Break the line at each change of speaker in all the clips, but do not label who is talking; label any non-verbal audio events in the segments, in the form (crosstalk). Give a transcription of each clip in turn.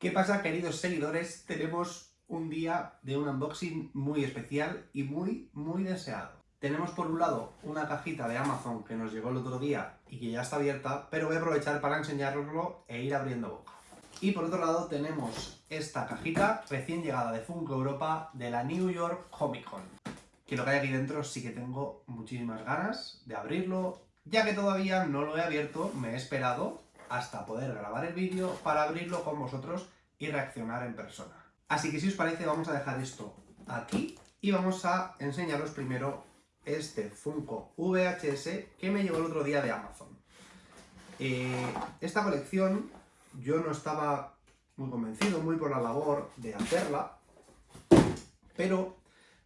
¿Qué pasa, queridos seguidores? Tenemos un día de un unboxing muy especial y muy, muy deseado. Tenemos por un lado una cajita de Amazon que nos llegó el otro día y que ya está abierta, pero voy a aprovechar para enseñaroslo e ir abriendo boca. Y por otro lado tenemos esta cajita recién llegada de Funko Europa de la New York Comic Con. Que lo que hay aquí dentro sí que tengo muchísimas ganas de abrirlo, ya que todavía no lo he abierto, me he esperado hasta poder grabar el vídeo para abrirlo con vosotros y reaccionar en persona. Así que si os parece vamos a dejar esto aquí y vamos a enseñaros primero este Funko VHS que me llegó el otro día de Amazon. Eh, esta colección yo no estaba muy convencido, muy por la labor de hacerla, pero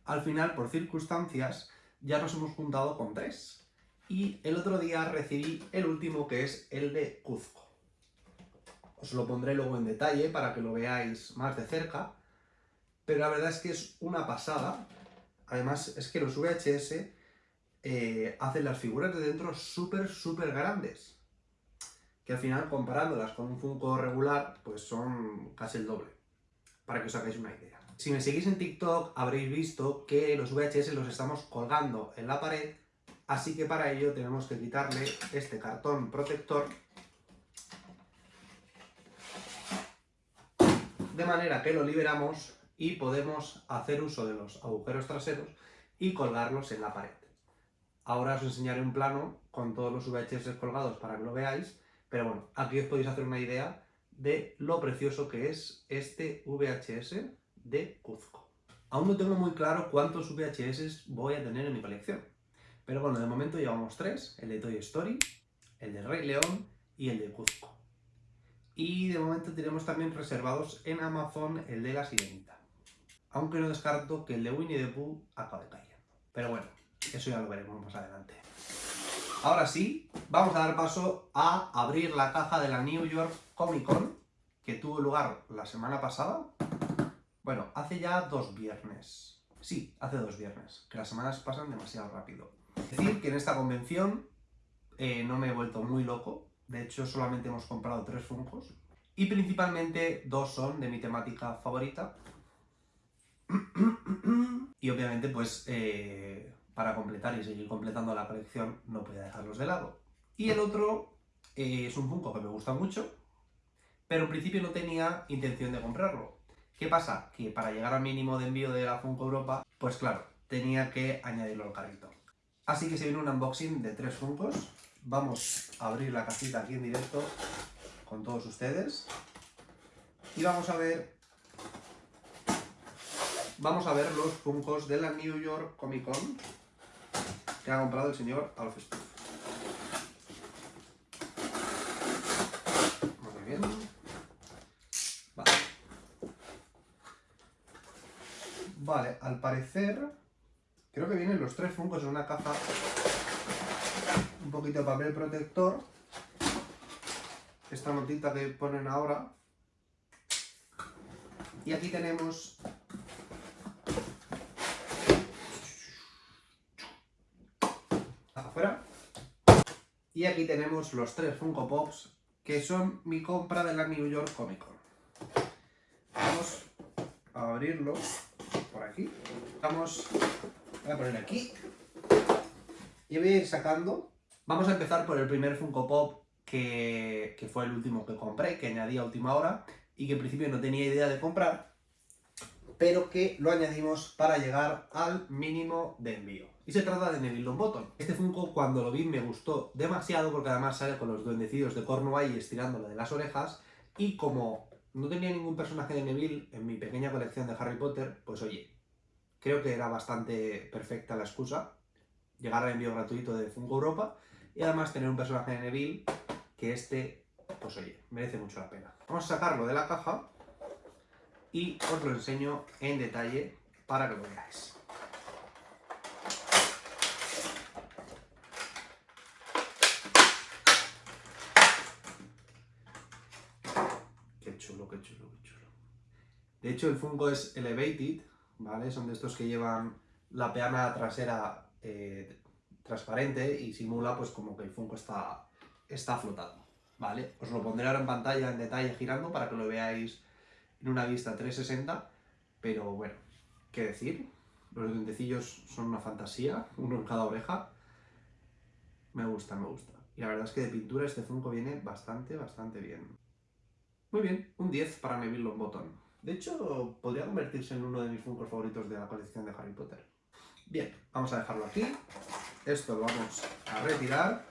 al final, por circunstancias, ya nos hemos juntado con tres y el otro día recibí el último que es el de Cuzco. Os lo pondré luego en detalle para que lo veáis más de cerca, pero la verdad es que es una pasada. Además es que los VHS eh, hacen las figuras de dentro súper, súper grandes. Que al final, comparándolas con un Funko regular, pues son casi el doble. Para que os hagáis una idea. Si me seguís en TikTok habréis visto que los VHS los estamos colgando en la pared Así que para ello tenemos que quitarle este cartón protector de manera que lo liberamos y podemos hacer uso de los agujeros traseros y colgarlos en la pared. Ahora os enseñaré un plano con todos los VHS colgados para que lo veáis, pero bueno, aquí os podéis hacer una idea de lo precioso que es este VHS de Cuzco. Aún no tengo muy claro cuántos VHS voy a tener en mi colección, pero bueno, de momento llevamos tres, el de Toy Story, el de Rey León y el de Cuzco. Y de momento tenemos también reservados en Amazon el de La Sirenita. Aunque no descarto que el de Winnie the Pooh acabe cayendo. Pero bueno, eso ya lo veremos más adelante. Ahora sí, vamos a dar paso a abrir la caja de la New York Comic Con, que tuvo lugar la semana pasada. Bueno, hace ya dos viernes. Sí, hace dos viernes, que las semanas pasan demasiado rápido. Decir que en esta convención eh, no me he vuelto muy loco, de hecho solamente hemos comprado tres Funkos, y principalmente dos son de mi temática favorita, (clears throat) y obviamente pues eh, para completar y seguir completando la colección no podía dejarlos de lado. Y el otro eh, es un Funko que me gusta mucho, pero en principio no tenía intención de comprarlo. ¿Qué pasa? Que para llegar al mínimo de envío de la Funko Europa, pues claro, tenía que añadirlo al carrito. Así que se viene un unboxing de tres Funkos. Vamos a abrir la cajita aquí en directo con todos ustedes. Y vamos a ver... Vamos a ver los Funkos de la New York Comic Con que ha comprado el señor Alf Muy bien. Vale. Vale, al parecer Creo que vienen los tres Funkos en una caja. Un poquito de papel protector. Esta notita que ponen ahora. Y aquí tenemos... Afuera. Y aquí tenemos los tres Funko Pops, que son mi compra de la New York Comic Con. Vamos a abrirlo por aquí. Vamos Voy a poner aquí. Y voy a ir sacando. Vamos a empezar por el primer Funko Pop que, que fue el último que compré, que añadí a última hora y que en principio no tenía idea de comprar, pero que lo añadimos para llegar al mínimo de envío. Y se trata de Neville Longbottom. Este Funko cuando lo vi me gustó demasiado porque además sale con los duendecidos de Cornwall estirándolo de las orejas y como no tenía ningún personaje de Neville en mi pequeña colección de Harry Potter, pues oye, Creo que era bastante perfecta la excusa, llegar al envío gratuito de Funko Europa y además tener un personaje de Neville que este, pues oye, merece mucho la pena. Vamos a sacarlo de la caja y os lo enseño en detalle para que lo veáis. Qué chulo, qué chulo, qué chulo. De hecho, el Funko es Elevated, ¿vale? Son de estos que llevan la peana trasera eh, transparente y simula pues como que el Funko está, está flotando, ¿vale? Os lo pondré ahora en pantalla en detalle girando para que lo veáis en una vista 360, pero bueno, ¿qué decir? Los dientecillos son una fantasía, uno en cada oreja. Me gusta, me gusta. Y la verdad es que de pintura este Funko viene bastante, bastante bien. Muy bien, un 10 para Neville Longbottom. De hecho, podría convertirse en uno de mis Funkos favoritos de la colección de Harry Potter. Bien, vamos a dejarlo aquí. Esto lo vamos a retirar.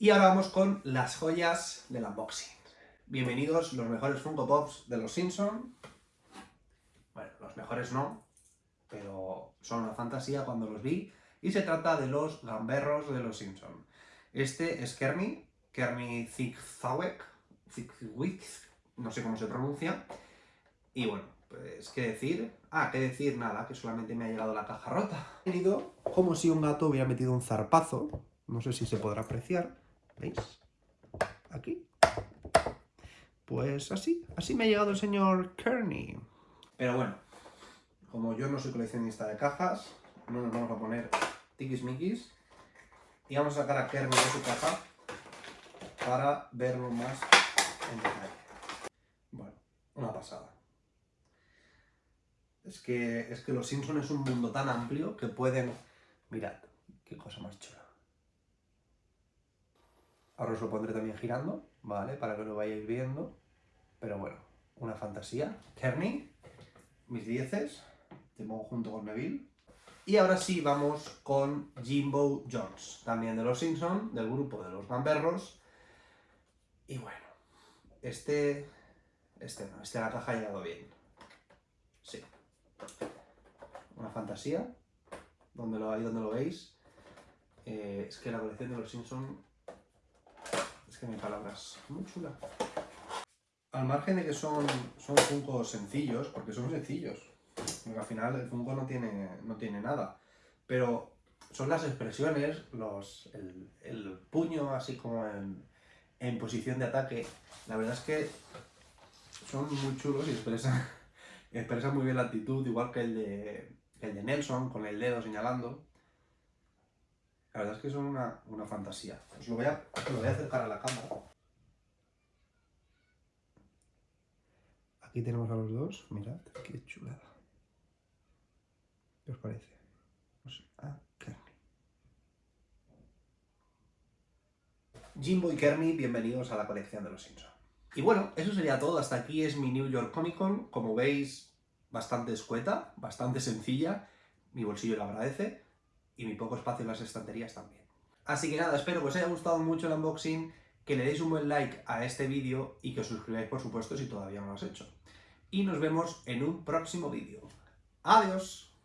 Y ahora vamos con las joyas del unboxing. Bienvenidos los mejores Funko Pops de los Simpson. Bueno, los mejores no, pero son una fantasía cuando los vi. Y se trata de los gamberros de los Simpson. Este es Kermit, Kermit Zigzawek, no sé cómo se pronuncia. Y bueno, pues, ¿qué decir? Ah, ¿qué decir? Nada, que solamente me ha llegado la caja rota. He venido como si un gato hubiera metido un zarpazo. No sé si se podrá apreciar. ¿Veis? Aquí. Pues así, así me ha llegado el señor Kearney. Pero bueno, como yo no soy coleccionista de cajas, no nos vamos a poner tiquismiquis. Y vamos a sacar a Kearney de su caja para verlo más en detalle. Bueno, una pasada. Es que, es que Los Simpsons es un mundo tan amplio que pueden... Mirad, qué cosa más chula. Ahora os lo pondré también girando, ¿vale? Para que lo vayáis viendo. Pero bueno, una fantasía. Kearney, mis dieces, tengo junto con Neville. Y ahora sí vamos con Jimbo Jones, también de Los Simpsons, del grupo de los gamberros. Y bueno, este... Este no, este la caja ha llegado bien. Sí. Una fantasía, donde lo, ahí donde lo veis. Eh, es que la colección de Los Simpsons... Es que hay palabras. Muy chula. Al margen de que son, son Funko sencillos, porque son sencillos, porque al final el Funko no tiene, no tiene nada, pero son las expresiones, los, el, el puño así como en, en, posición de ataque, la verdad es que son muy chulos y expresan, expresan muy bien la actitud, igual que el de, el de Nelson, con el dedo señalando. La verdad es que son una, una fantasía. Os lo voy, a, lo voy a acercar a la cámara. Aquí tenemos a los dos, mirad, qué chulada. ¿Qué os parece? Pues, ah. Jimbo y Kermit, bienvenidos a la colección de los Simpsons. Y bueno, eso sería todo, hasta aquí es mi New York Comic Con, como veis, bastante escueta, bastante sencilla, mi bolsillo lo agradece, y mi poco espacio en las estanterías también. Así que nada, espero que os haya gustado mucho el unboxing, que le deis un buen like a este vídeo y que os suscribáis por supuesto si todavía no lo has hecho. Y nos vemos en un próximo vídeo. ¡Adiós!